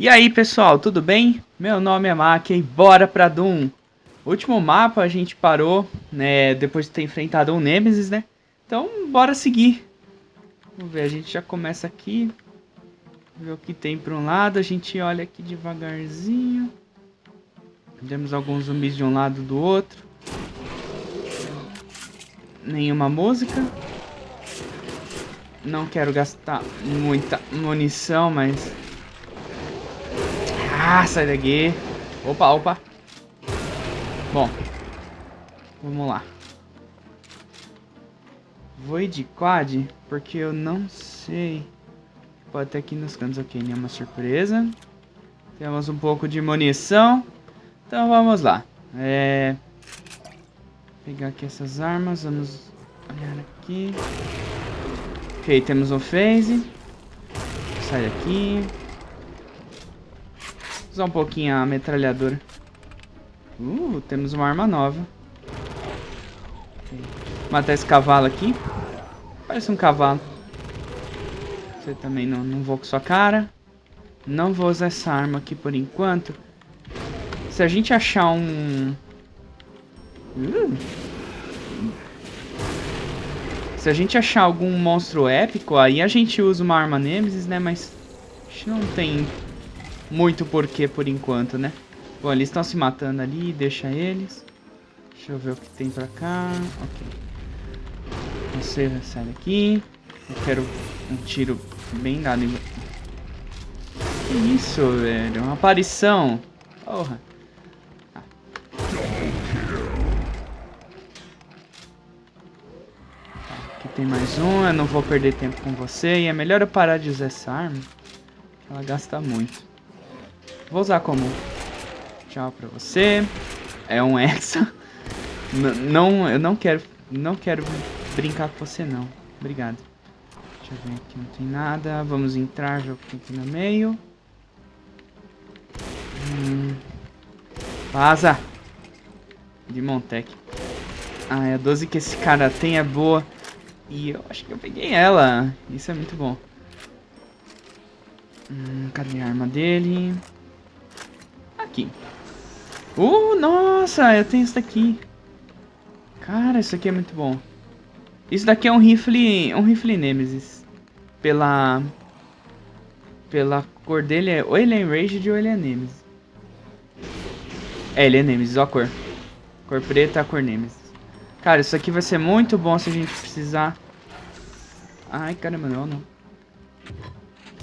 E aí pessoal, tudo bem? Meu nome é Mac e bora pra Doom. último mapa a gente parou, né, depois de ter enfrentado o Nemesis, né? Então bora seguir. Vamos ver, a gente já começa aqui. Ver o que tem para um lado, a gente olha aqui devagarzinho. Temos alguns zumbis de um lado do outro. Nenhuma música. Não quero gastar muita munição, mas ah, sai daqui. Opa, opa. Bom. Vamos lá. Vou ir de quad, porque eu não sei. Pode ter aqui nos cantos, ok, nenhuma surpresa. Temos um pouco de munição. Então vamos lá. É... Pegar aqui essas armas, vamos olhar aqui. Ok, temos um phase. Sai daqui. Usar um pouquinho a metralhadora. Uh, temos uma arma nova. Matar esse cavalo aqui. Parece um cavalo. Você também não, não vou com sua cara. Não vou usar essa arma aqui por enquanto. Se a gente achar um... Uh. Se a gente achar algum monstro épico, aí a gente usa uma arma Nemesis, né? Mas a gente não tem muito porquê por enquanto, né? Bom, eles estão se matando ali, deixa eles. Deixa eu ver o que tem pra cá. Ok. Você sai daqui. Eu quero um tiro bem dado em... Que isso, velho? Uma aparição. Porra. Ah. Aqui tem mais um. Eu não vou perder tempo com você. E é melhor eu parar de usar essa arma. Ela gasta muito. Vou usar como tchau pra você. É um hexa. Não, eu não quero, não quero brincar com você não. Obrigado. Deixa eu ver aqui, não tem nada. Vamos entrar, já aqui no meio. Hum. Vaza! De Montec. Ah, é a 12 que esse cara tem é boa. E eu acho que eu peguei ela. Isso é muito bom. Hum, cadê a arma dele? Aqui. Uh, nossa, eu tenho isso daqui. Cara, isso aqui é muito bom. Isso daqui é um rifle, um rifle Nemesis. Pela pela cor dele é ou ele é Enraged ou ele é Nemesis. É, ele é Nemesis, ó a cor. Cor preta, a cor Nemesis. Cara, isso aqui vai ser muito bom se a gente precisar. Ai, caramba, não, não.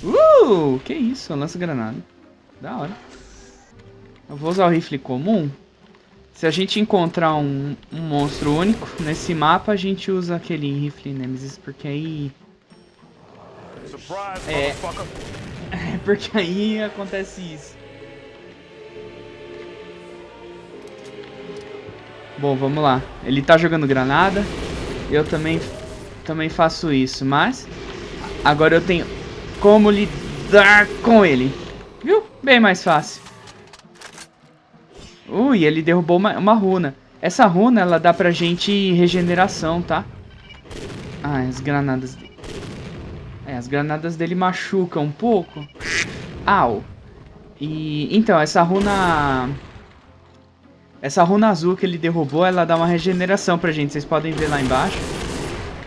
Uh, que isso, lança granada. Da hora. Eu vou usar o rifle comum. Se a gente encontrar um, um monstro único nesse mapa, a gente usa aquele rifle Nemesis, porque aí... É... é porque aí acontece isso. Bom, vamos lá. Ele tá jogando granada. Eu também, também faço isso, mas... Agora eu tenho como lidar com ele. Viu? Bem mais fácil. Ui, ele derrubou uma, uma runa. Essa runa, ela dá pra gente regeneração, tá? Ah, as granadas. É, as granadas dele machucam um pouco. Au. E, então, essa runa... Essa runa azul que ele derrubou, ela dá uma regeneração pra gente. Vocês podem ver lá embaixo.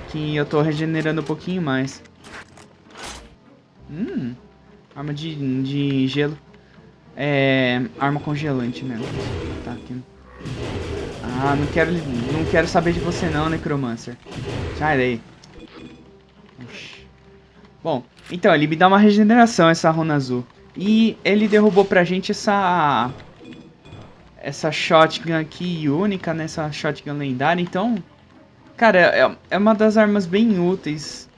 Que eu tô regenerando um pouquinho mais. Hum. Arma de, de gelo. É, arma congelante mesmo. Tá aqui. Ah, não quero, não quero saber de você não, Necromancer. Sai daí. Bom, então, ele me dá uma regeneração, essa runa azul. E ele derrubou pra gente essa... Essa shotgun aqui única, né? Essa shotgun lendária. Então, cara, é, é uma das armas bem úteis.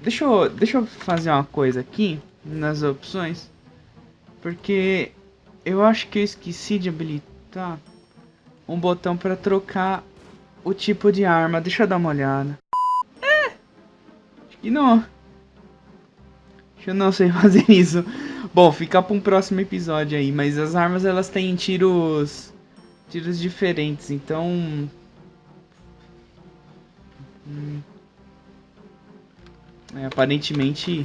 Deixa eu, deixa eu fazer uma coisa aqui nas opções. Porque eu acho que eu esqueci de habilitar um botão para trocar o tipo de arma. Deixa eu dar uma olhada. É! Acho que não. Eu não sei fazer isso. Bom, fica para um próximo episódio aí. Mas as armas elas têm tiros... Tiros diferentes, então... Hum. É, aparentemente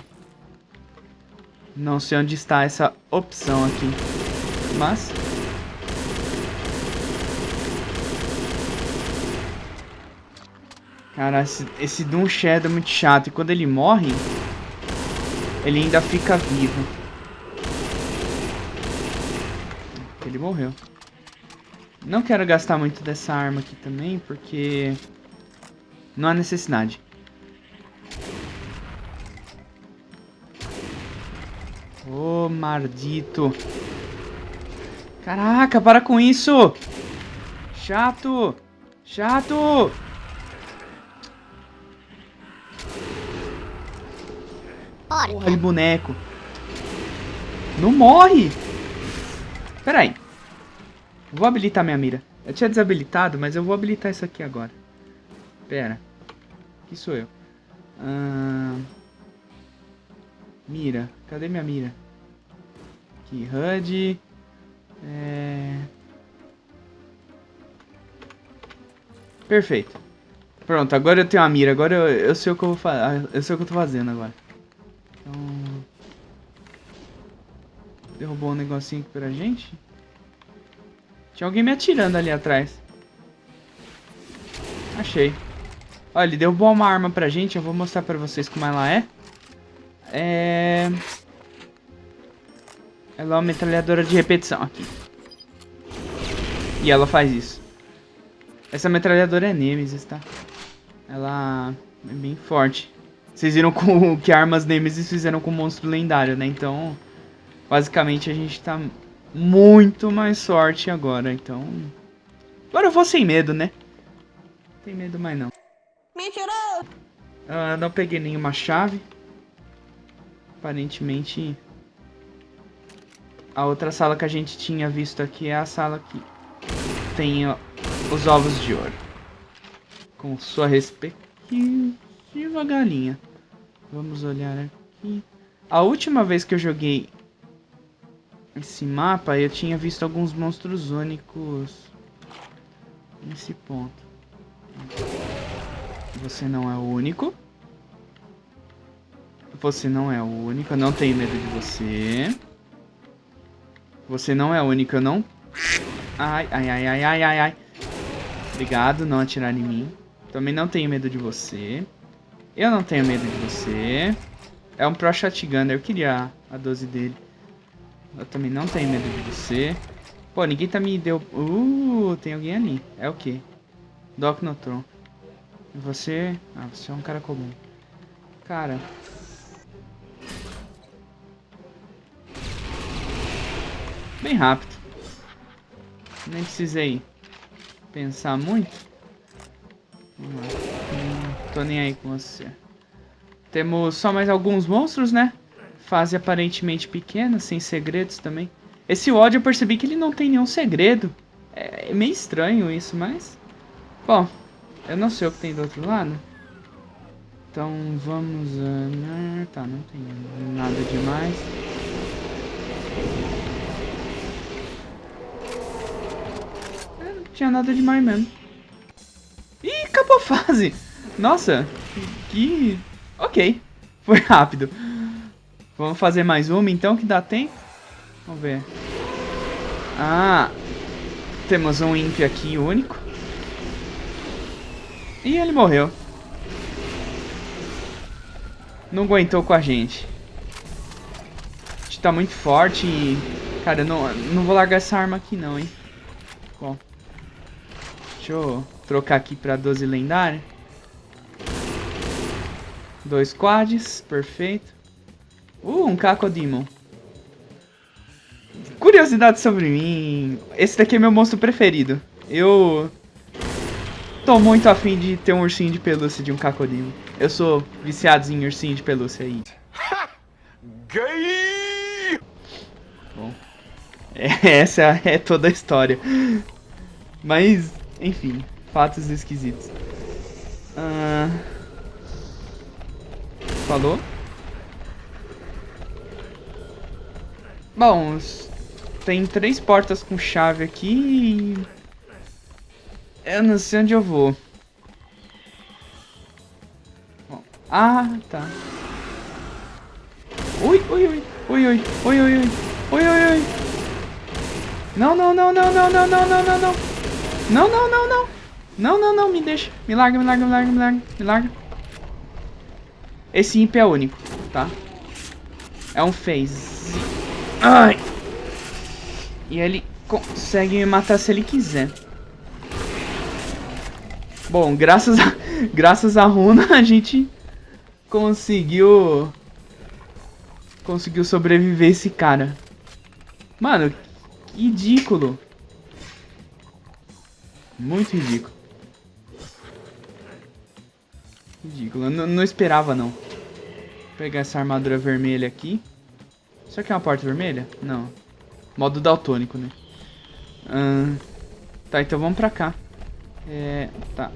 Não sei onde está essa opção aqui. Mas... Cara, esse, esse Doom Shadow é muito chato. E quando ele morre, ele ainda fica vivo. Ele morreu. Não quero gastar muito dessa arma aqui também, porque... Não há necessidade. Ô, oh, maldito. Caraca, para com isso! Chato! Chato! Porra de boneco. Não morre! Pera aí. Vou habilitar minha mira. Eu tinha desabilitado, mas eu vou habilitar isso aqui agora. Pera. Aqui sou eu. Ah... Mira. Cadê minha mira? Aqui, HUD. É... Perfeito. Pronto, agora eu tenho a mira. Agora eu, eu sei o que eu vou fazer. Eu sei o que eu tô fazendo agora. Então... Derrubou um negocinho aqui pra gente. Tinha alguém me atirando ali atrás. Achei. Olha, ele derrubou uma arma pra gente. Eu vou mostrar pra vocês como ela é. É... Ela é uma metralhadora de repetição aqui. E ela faz isso. Essa metralhadora é Nemesis, tá? Ela é bem forte. Vocês viram com, que armas Nemesis fizeram com o monstro lendário, né? Então, basicamente a gente tá muito mais sorte agora, então... Agora eu vou sem medo, né? Não tem medo mais não. Mentiroso! Uh, não peguei nenhuma chave. Aparentemente... A outra sala que a gente tinha visto aqui é a sala que tem os ovos de ouro. Com sua respectiva galinha. Vamos olhar aqui. A última vez que eu joguei esse mapa, eu tinha visto alguns monstros únicos nesse ponto. Você não é o único. Você não é o único, eu não tenho medo de você. Você não é o único, eu não... Ai, ai, ai, ai, ai, ai, ai. Obrigado, não atirar em mim. Também não tenho medo de você. Eu não tenho medo de você. É um Pro Shotgun, eu queria a 12 dele. Eu também não tenho medo de você. Pô, ninguém tá me deu... Uh, tem alguém ali. É o quê? Doc Notron. Você... Ah, você é um cara comum. Cara... Bem rápido. Nem precisei pensar muito. Vamos lá. Não tô nem aí com você. Temos só mais alguns monstros, né? Fase aparentemente pequena, sem segredos também. Esse ódio eu percebi que ele não tem nenhum segredo. É, é meio estranho isso, mas... Bom, eu não sei o que tem do outro lado. Então vamos... Uh, tá, não tem nada demais. É, não tinha nada demais mesmo. Ih, acabou a fase! Nossa, que... Ok, foi rápido. Vamos fazer mais uma então, que dá tempo? Vamos ver. Ah, temos um Imp aqui único. E ele morreu. Não aguentou com a gente. A gente tá muito forte e... Cara, eu não, não vou largar essa arma aqui não, hein. Bom. Deixa eu trocar aqui pra 12 lendária. Dois quads, perfeito. Uh, um Cacodemon. Curiosidade sobre mim. Esse daqui é meu monstro preferido. Eu tô muito afim de ter um ursinho de pelúcia de um Cacodemon. Eu sou viciado em ursinho de pelúcia aí. Gay! Bom, essa é toda a história. Mas, enfim, fatos esquisitos. Uh... Falou? Bom, tem três portas com chave aqui e... Eu não sei onde eu vou. Ah, tá. Ui, ui, ui. Oi, oi, oi, oi. Oi, oi, oi. Não, não, não, não, não, não, não, não, não, não. Não, não, não, não. Não, não, não, me deixa. Me larga, me larga, me larga, me larga, me larga. Esse imp é único, tá? É um phase. Ai. E ele consegue me matar se ele quiser. Bom, graças a, graças a runa a gente conseguiu conseguiu sobreviver esse cara. Mano, ridículo. Muito ridículo. Ridículo. Eu não esperava, não. Vou pegar essa armadura vermelha aqui. Isso aqui é uma porta vermelha? Não. Modo daltônico, né? Tá, então vamos pra cá. É, tá.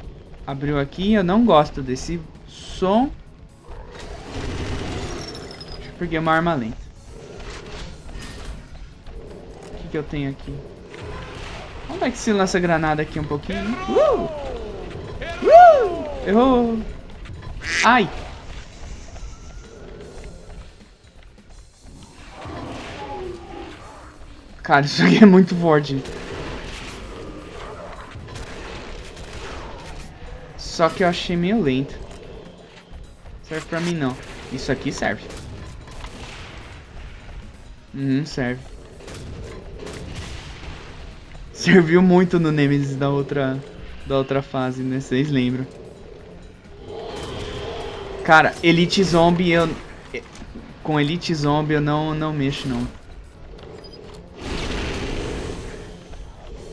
Abriu aqui. Eu não gosto desse som. Deixa eu pegar uma arma lenta. O que, que eu tenho aqui? Vamos dar que se lança granada aqui um pouquinho. Uh! Uh! Errou! Ai! Cara, isso aqui é muito forte. Só que eu achei meio lento. Serve pra mim não. Isso aqui serve. Uhum, serve. Serviu muito no Nemesis da outra, da outra fase, né? Vocês lembram. Cara, Elite Zombie eu... Com Elite Zombie eu não, não mexo não.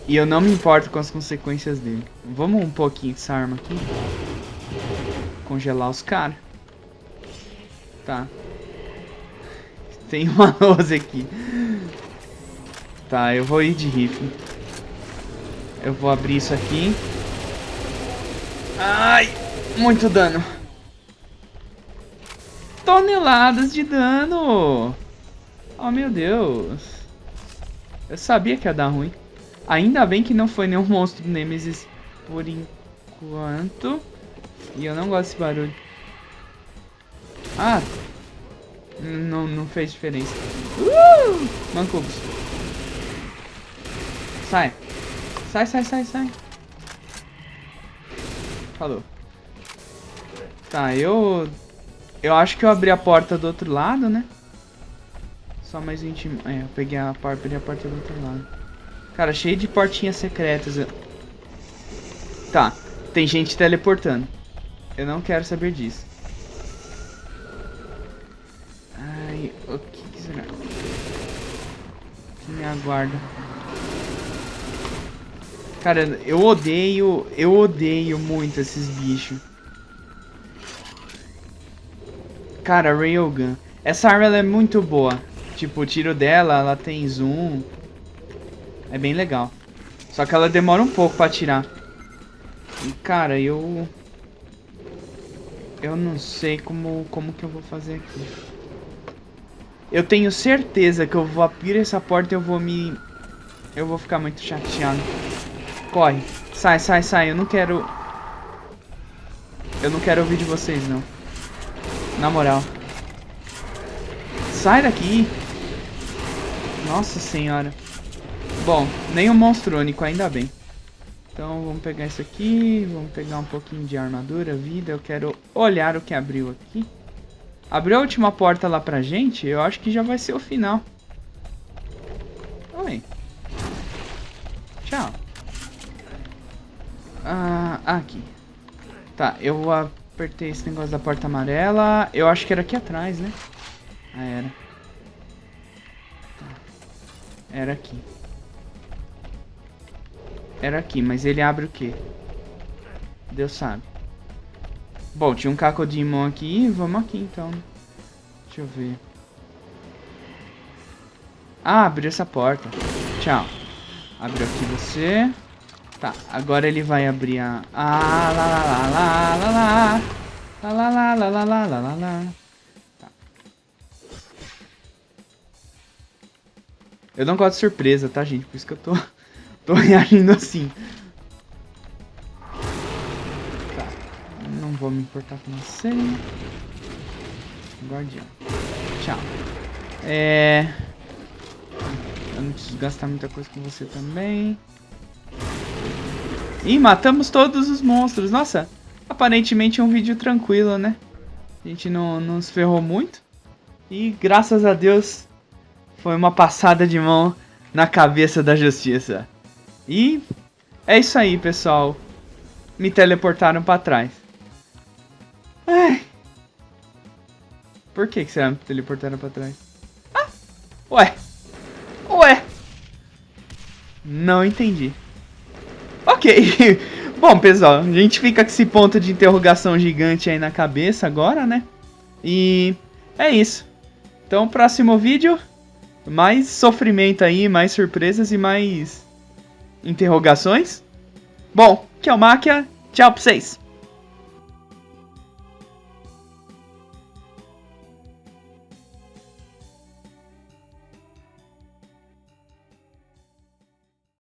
E eu não me importo com as consequências dele. Vamos um pouquinho dessa arma aqui. Congelar os caras. Tá. Tem uma 12 aqui. Tá, eu vou ir de rifle. Eu vou abrir isso aqui. Ai, muito dano. Toneladas de dano. Oh, meu Deus. Eu sabia que ia dar ruim. Ainda bem que não foi nenhum monstro Nemesis por enquanto. E eu não gosto desse barulho. Ah! Não, não fez diferença. Uh! Sai. Sai, sai, sai, sai. Falou. Tá, eu... Eu acho que eu abri a porta do outro lado, né? Só mais íntimo. É, eu peguei a porta, abri a porta do outro lado. Cara, cheio de portinhas secretas. Tá, tem gente teleportando. Eu não quero saber disso. Ai, o que será? Que me aguarda. Cara, eu odeio, eu odeio muito esses bichos. Cara, Railgun. Essa arma é muito boa. Tipo, o tiro dela, ela tem zoom. É bem legal. Só que ela demora um pouco pra atirar. E, cara, eu... Eu não sei como, como que eu vou fazer aqui. Eu tenho certeza que eu vou abrir essa porta e eu vou me... Eu vou ficar muito chateado. Corre. Sai, sai, sai. Eu não quero... Eu não quero ouvir de vocês, não. Na moral. Sai daqui. Nossa senhora. Bom, nem monstro único, ainda bem. Então vamos pegar isso aqui, vamos pegar um pouquinho de armadura, vida. Eu quero olhar o que abriu aqui. Abriu a última porta lá pra gente, eu acho que já vai ser o final. Oi. Tchau. Ah, aqui. Tá, eu apertei esse negócio da porta amarela. Eu acho que era aqui atrás, né? Ah, era. Tá. Era aqui. Era aqui, mas ele abre o quê? Deus sabe. Bom, tinha um Cacodemon aqui. Vamos aqui, então. Deixa eu ver. Ah, abriu essa porta. Tchau. Abriu aqui você. Tá, agora ele vai abrir a... Ah, lá, lá, lá, lá, lá, lá. Lá, lá, lá, lá, lá, lá. Tá. Eu não gosto de surpresa, tá, gente? Por isso que eu tô... Tô reagindo assim. Tá. Não vou me importar com você. Guardião. Tchau. É... Eu não preciso gastar muita coisa com você também. Ih, matamos todos os monstros. Nossa, aparentemente é um vídeo tranquilo, né? A gente não, não se ferrou muito. E graças a Deus foi uma passada de mão na cabeça da justiça. E é isso aí, pessoal. Me teleportaram pra trás. Ai. Por que, que será me teleportaram pra trás? Ah! Ué! Ué! Não entendi. Ok. Bom, pessoal, a gente fica com esse ponto de interrogação gigante aí na cabeça agora, né? E é isso. Então, próximo vídeo, mais sofrimento aí, mais surpresas e mais interrogações. Bom, que é o Máquia. Tchau pra vocês.